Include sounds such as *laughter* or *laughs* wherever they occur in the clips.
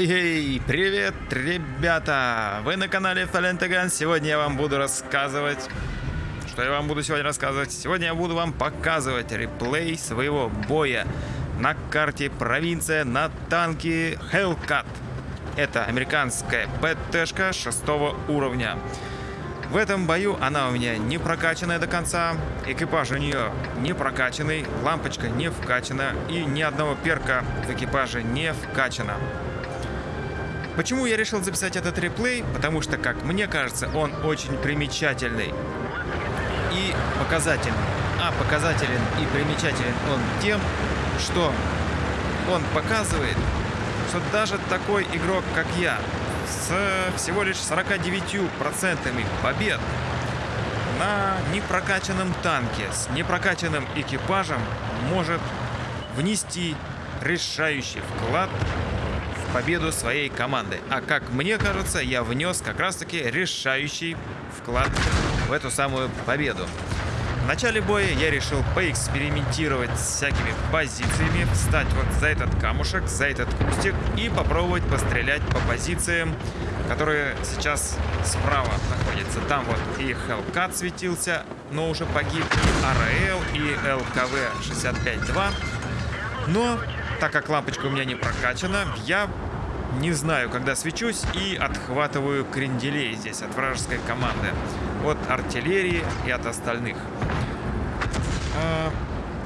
Эй, привет, ребята! Вы на канале Фалентаган. Сегодня я вам буду рассказывать... Что я вам буду сегодня рассказывать? Сегодня я буду вам показывать реплей своего боя на карте провинция на танке Hellcat. Это американская ПТшка шестого уровня. В этом бою она у меня не прокачанная до конца, экипаж у нее не прокачанный, лампочка не вкачана и ни одного перка в экипаже не вкачано. Почему я решил записать этот реплей? Потому что, как мне кажется, он очень примечательный и показательный. А показателен и примечателен он тем, что он показывает, что даже такой игрок, как я, с всего лишь 49% побед на непрокачанном танке с непрокачанным экипажем может внести решающий вклад победу своей команды. А как мне кажется, я внес как раз-таки решающий вклад в эту самую победу. В начале боя я решил поэкспериментировать с всякими позициями, встать вот за этот камушек, за этот кустик и попробовать пострелять по позициям, которые сейчас справа находятся. Там вот и Hellcat светился, но уже погиб, и АРЛ, и ЛКВ-65-2. Но, так как лампочка у меня не прокачана, я не знаю, когда свечусь и отхватываю кренделей здесь от вражеской команды. От артиллерии и от остальных. А,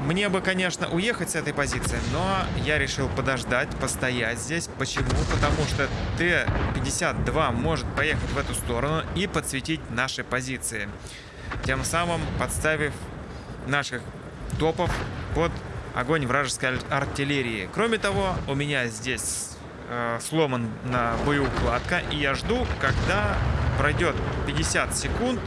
мне бы, конечно, уехать с этой позиции, но я решил подождать, постоять здесь. Почему? Потому что Т-52 может поехать в эту сторону и подсветить наши позиции. Тем самым подставив наших топов под огонь вражеской артиллерии. Кроме того, у меня здесь э, сломан на боеукладка, и я жду, когда пройдет 50 секунд,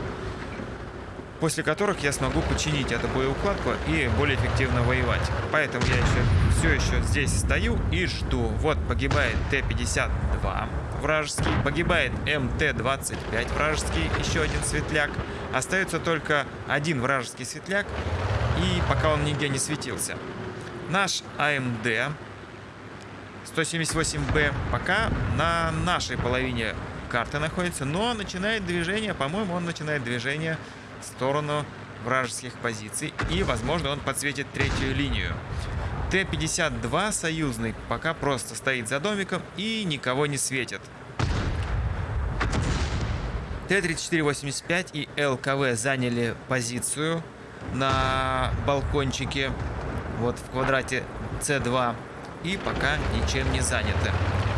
после которых я смогу починить эту боеукладку и более эффективно воевать. Поэтому я еще все еще здесь стою и жду. Вот погибает Т-52 вражеский, погибает МТ-25 вражеский, еще один светляк. Остается только один вражеский светляк, и пока он нигде не светился. Наш АМД 178Б пока на нашей половине карты находится, но начинает движение, по-моему, он начинает движение в сторону вражеских позиций. И, возможно, он подсветит третью линию. Т-52 союзный пока просто стоит за домиком и никого не светит. Т-34-85 и ЛКВ заняли позицию на балкончике, вот в квадрате С2, и пока ничем не заняты.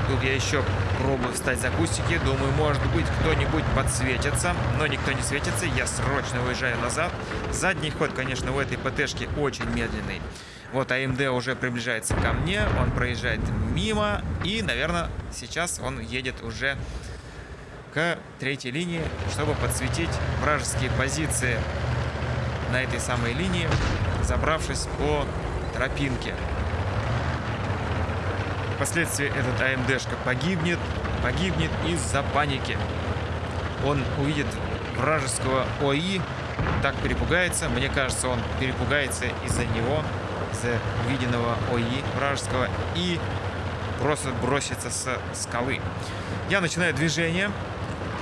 Тут я еще пробую встать за кустики. Думаю, может быть, кто-нибудь подсветится. Но никто не светится. Я срочно уезжаю назад. Задний ход, конечно, у этой ПТшки очень медленный. Вот АМД уже приближается ко мне. Он проезжает мимо. И, наверное, сейчас он едет уже к третьей линии, чтобы подсветить вражеские позиции на этой самой линии, забравшись по тропинке. Впоследствии этот АМДшка погибнет, погибнет из-за паники. Он увидит вражеского ОИ, так перепугается. Мне кажется, он перепугается из-за него, из-за увиденного ОИ вражеского и просто бросится с скалы. Я начинаю движение.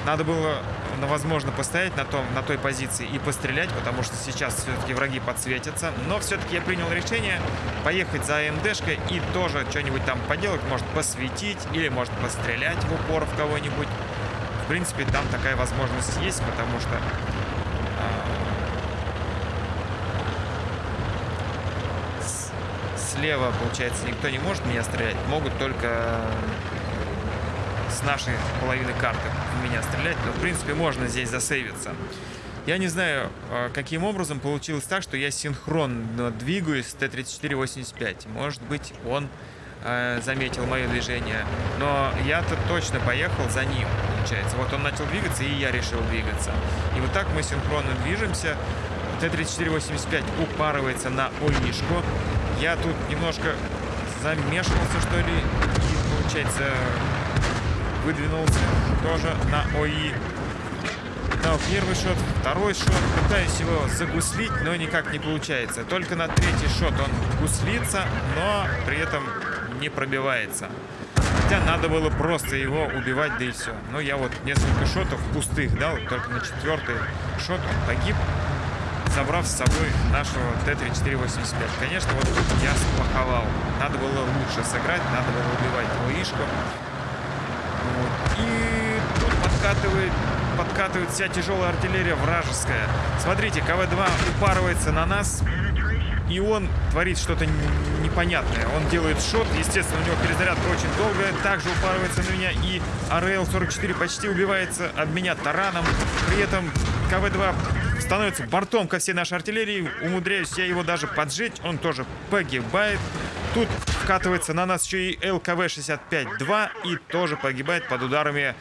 Надо было возможно, постоять на, том, на той позиции и пострелять, потому что сейчас все-таки враги подсветятся. Но все-таки я принял решение поехать за АМДшкой и тоже что-нибудь там поделать. Может, посветить или, может, пострелять в упор в кого-нибудь. В принципе, там такая возможность есть, потому что... Э, слева, получается, никто не может меня стрелять. Могут только с нашей половины карты в меня стрелять, но в принципе можно здесь засейвиться. Я не знаю, а, каким образом получилось так, что я синхронно двигаюсь с Т-34-85. Может быть, он э, заметил мое движение, но я-то точно поехал за ним, получается. Вот он начал двигаться, и я решил двигаться. И вот так мы синхронно движемся. Т-34-85 упарывается на ОИшку. Я тут немножко замешался, что ли, и, получается, выдвинулся тоже на ОИ. Дал первый шот, второй шот. Пытаюсь его загуслить, но никак не получается. Только на третий шот он гуслится, но при этом не пробивается. Хотя надо было просто его убивать, да и все. Но я вот несколько шотов пустых дал, только на четвертый шот он погиб, забрав с собой нашего Т-3485. Конечно, вот тут я сплоховал. Надо было лучше сыграть, надо было убивать двоишку. И тут подкатывает подкатывает вся тяжелая артиллерия вражеская. Смотрите, КВ-2 упарывается на нас, и он творит что-то непонятное. Он делает шот, естественно, у него перезарядка очень долгая, также упарывается на меня, и АРЛ-44 почти убивается об меня тараном. При этом КВ-2 становится бортом ко всей нашей артиллерии, умудряюсь я его даже поджечь, он тоже погибает. Тут вкатывается на нас еще и ЛКВ-65-2 и тоже погибает под ударами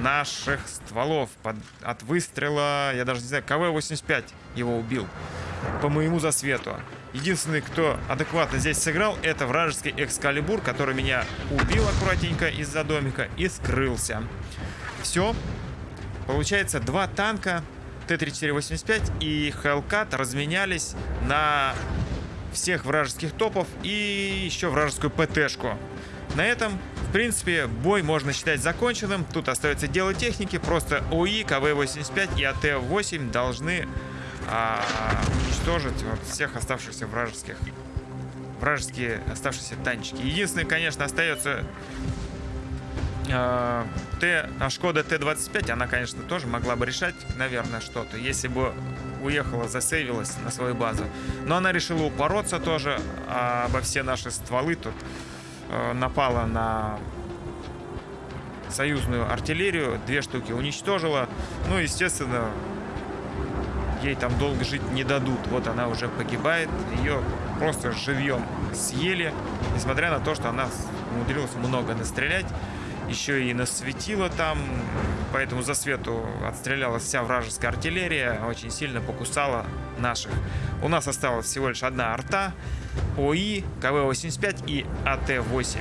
наших стволов. Под, от выстрела, я даже не знаю, КВ-85 его убил по моему засвету. Единственный, кто адекватно здесь сыграл, это вражеский Экскалибур, который меня убил аккуратненько из-за домика и скрылся. Все. Получается, два танка Т-3485 и Хелкат разменялись на всех вражеских топов и еще вражескую ПТшку. На этом, в принципе, бой можно считать законченным. Тут остается дело техники. Просто ОИ, КВ-85 и АТ-8 должны а, уничтожить вот всех оставшихся вражеских вражеские оставшиеся танчики. Единственное, конечно, остается э, Т, а Шкода Т-25. Она, конечно, тоже могла бы решать, наверное, что-то, если бы уехала, засейвилась на свою базу. Но она решила упороться тоже а обо все наши стволы тут. Э, напала на союзную артиллерию, две штуки уничтожила. Ну, естественно, ей там долго жить не дадут. Вот она уже погибает, ее просто живьем съели, несмотря на то, что она умудрилась много настрелять. Еще и насветила там, поэтому за свету отстрелялась вся вражеская артиллерия, очень сильно покусала наших. У нас осталась всего лишь одна арта, ОИ, КВ-85 и АТ-8.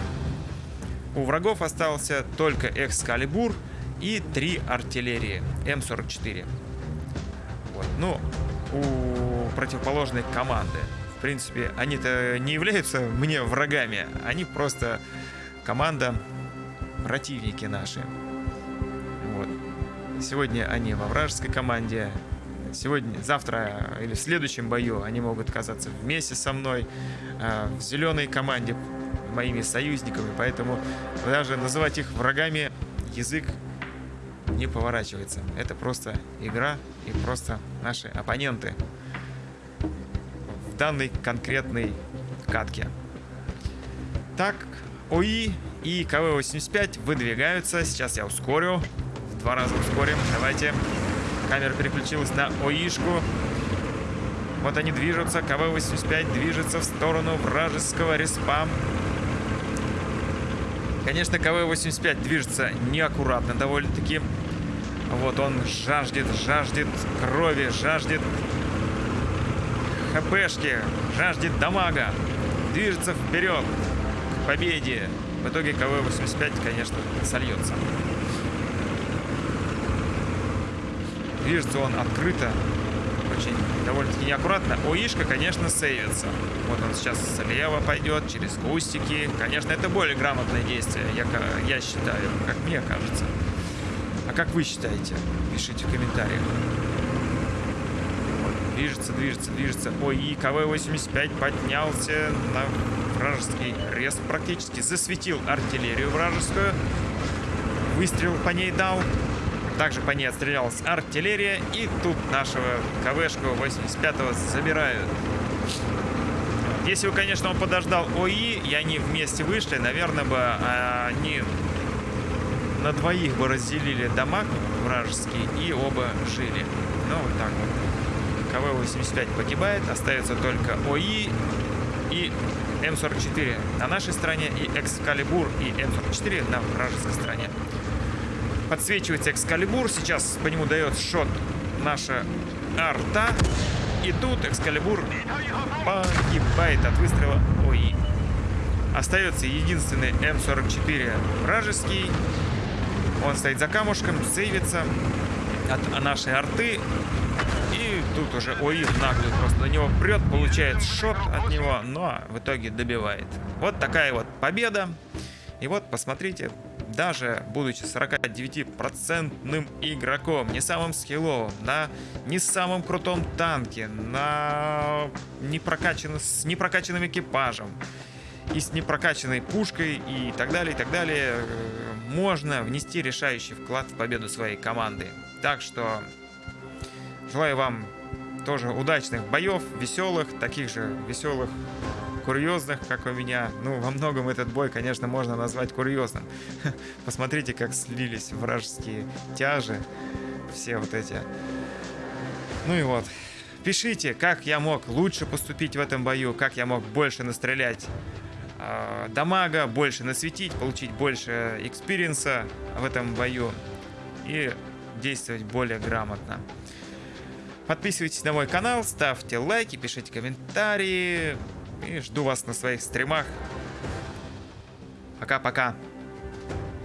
У врагов остался только Экскалибур и три артиллерии М44. Вот. Ну, у противоположной команды. В принципе, они-то не являются мне врагами. Они просто команда, противники наши. Вот. Сегодня они во вражеской команде. Сегодня, завтра или в следующем бою они могут оказаться вместе со мной э, в зеленой команде, моими союзниками. Поэтому даже называть их врагами язык не поворачивается. Это просто игра и просто наши оппоненты в данной конкретной катке. Так, ОИ и КВ-85 выдвигаются. Сейчас я ускорю. В два раза ускорим. Давайте. Камера переключилась на ОИшку. Вот они движутся. КВ-85 движется в сторону вражеского респа. Конечно, КВ-85 движется неаккуратно довольно-таки. Вот он жаждет, жаждет крови, жаждет хпшки, жаждет дамага. Движется вперед к победе. В итоге КВ-85, конечно, сольется. Движется он открыто, очень довольно-таки неаккуратно. ОИшка, конечно, сейвится. Вот он сейчас слева пойдет, через кустики. Конечно, это более грамотное действие, я, я считаю, как мне кажется. А как вы считаете? Пишите в комментариях. Движется, движется, движется. Ой, и КВ-85 поднялся на вражеский рез практически. Засветил артиллерию вражескую. Выстрел по ней дал. Также по ней отстрелялась артиллерия. И тут нашего КВшку 85-го забирают. Если бы, конечно, он подождал ОИ, и они вместе вышли, наверное бы а, они на двоих бы разделили дамаг вражеский и оба жили. Ну, вот так вот. КВ-85 погибает, остается только ОИ и М44 на нашей стороне и Экскалибур и М44 на вражеской стороне. Подсвечивается Экскалибур, сейчас по нему дает шот наша арта. И тут Экскалибур погибает от выстрела ОИ. Остается единственный М44 вражеский он стоит за камушком, сейвится от нашей арты. И тут уже ОИ наглый просто на него прет, получает шот от него, но в итоге добивает. Вот такая вот победа. И вот, посмотрите, даже будучи 49% игроком, не самым скилловым, на не самом крутом танке, на непрокачан... с непрокачанным экипажем и с непрокачанной пушкой и так далее, и так далее, э, можно внести решающий вклад в победу своей команды. Так что желаю вам тоже удачных боев, веселых, таких же веселых курьезных, как у меня. Ну, во многом этот бой, конечно, можно назвать курьезным. *laughs* Посмотрите, как слились вражеские тяжи. Все вот эти. Ну и вот. Пишите, как я мог лучше поступить в этом бою, как я мог больше настрелять э, damage а, больше насветить, получить больше experience а в этом бою и действовать более грамотно. Подписывайтесь на мой канал, ставьте лайки, пишите комментарии. И жду вас на своих стримах. Пока-пока.